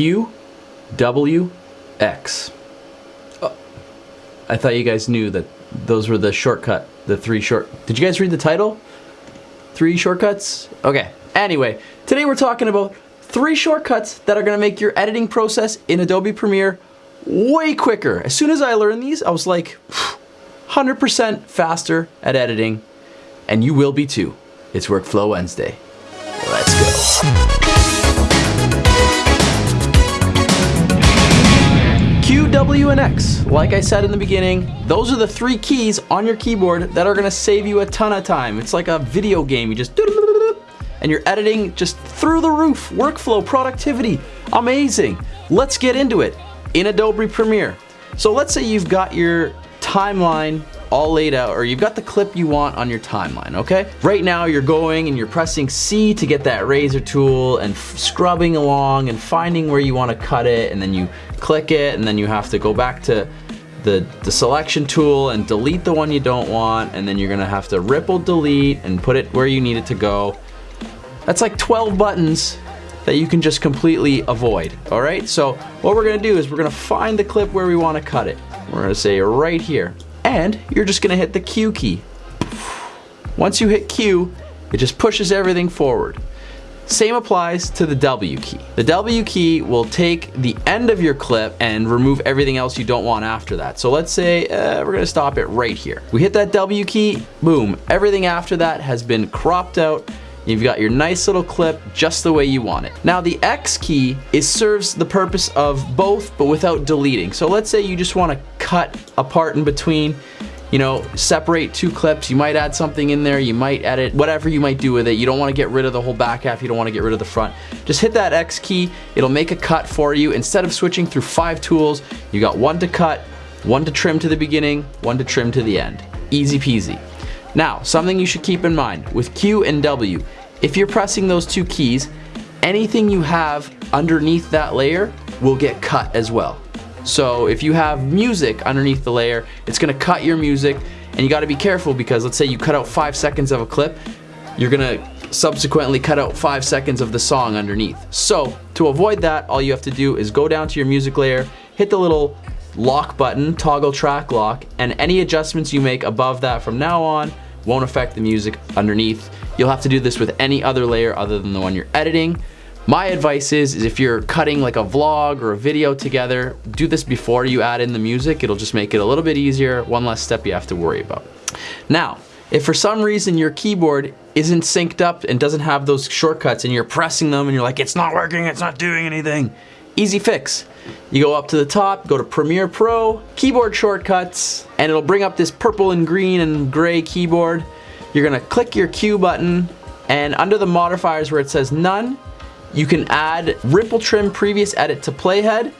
Q, W, X. Oh, I thought you guys knew that those were the shortcut, the three short. Did you guys read the title? Three shortcuts? Okay. Anyway, today we're talking about three shortcuts that are gonna make your editing process in Adobe Premiere way quicker. As soon as I learned these, I was like, 100% faster at editing, and you will be too. It's Workflow Wednesday. Let's go. W, and X. Like I said in the beginning, those are the three keys on your keyboard that are gonna save you a ton of time. It's like a video game. You just and you're editing just through the roof. Workflow, productivity, amazing. Let's get into it in Adobe Premiere. So let's say you've got your timeline all laid out or you've got the clip you want on your timeline, okay? Right now you're going and you're pressing C to get that razor tool and scrubbing along and finding where you want to cut it and then you click it and then you have to go back to the, the selection tool and delete the one you don't want and then you're gonna have to ripple delete and put it where you need it to go. That's like 12 buttons that you can just completely avoid, all right? So what we're gonna do is we're gonna find the clip where we wanna cut it. We're gonna say right here. And you're just gonna hit the Q key. Once you hit Q, it just pushes everything forward. Same applies to the W key. The W key will take the end of your clip and remove everything else you don't want after that. So let's say uh, we're gonna stop it right here. We hit that W key, boom, everything after that has been cropped out You've got your nice little clip just the way you want it. Now the X key is serves the purpose of both but without deleting. So let's say you just want to cut a part in between you know, separate two clips. You might add something in there. You might edit whatever you might do with it. You don't want to get rid of the whole back half. You don't want to get rid of the front. Just hit that X key. It'll make a cut for you. Instead of switching through five tools, you got one to cut, one to trim to the beginning, one to trim to the end. Easy peasy. Now, something you should keep in mind with Q and W, if you're pressing those two keys, anything you have underneath that layer will get cut as well. So if you have music underneath the layer, it's gonna cut your music and you gotta be careful because let's say you cut out five seconds of a clip, you're gonna subsequently cut out five seconds of the song underneath. So to avoid that, all you have to do is go down to your music layer, hit the little lock button, toggle track lock, and any adjustments you make above that from now on won't affect the music underneath. You'll have to do this with any other layer other than the one you're editing. My advice is, is if you're cutting like a vlog or a video together, do this before you add in the music. It'll just make it a little bit easier, one less step you have to worry about. Now, if for some reason your keyboard isn't synced up and doesn't have those shortcuts and you're pressing them and you're like, it's not working, it's not doing anything, easy fix. You go up to the top, go to Premiere Pro, keyboard shortcuts, and it'll bring up this purple and green and gray keyboard. You're gonna click your Q button, and under the modifiers where it says none, you can add ripple trim previous edit to playhead,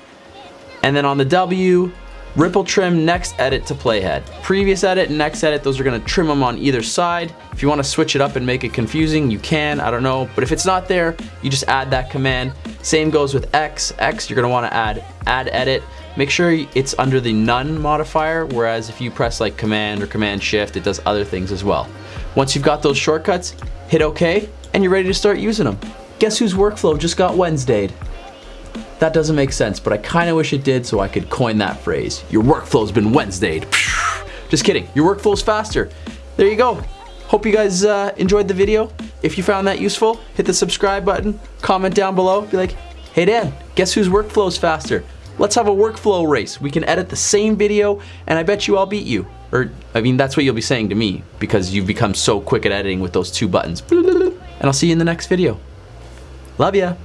and then on the W, Ripple trim, next edit to playhead. Previous edit, next edit, those are gonna trim them on either side. If you wanna switch it up and make it confusing, you can, I don't know. But if it's not there, you just add that command. Same goes with X. X, you're gonna wanna add add edit. Make sure it's under the none modifier, whereas if you press like command or command shift, it does other things as well. Once you've got those shortcuts, hit okay, and you're ready to start using them. Guess whose workflow just got Wednesdayed? That doesn't make sense, but I kinda wish it did so I could coin that phrase. Your workflow's been Wednesdayed. Just kidding, your workflow's faster. There you go. Hope you guys uh, enjoyed the video. If you found that useful, hit the subscribe button, comment down below, be like, hey Dan, guess whose workflow's faster? Let's have a workflow race. We can edit the same video and I bet you I'll beat you. Or, I mean, that's what you'll be saying to me because you've become so quick at editing with those two buttons. And I'll see you in the next video. Love ya.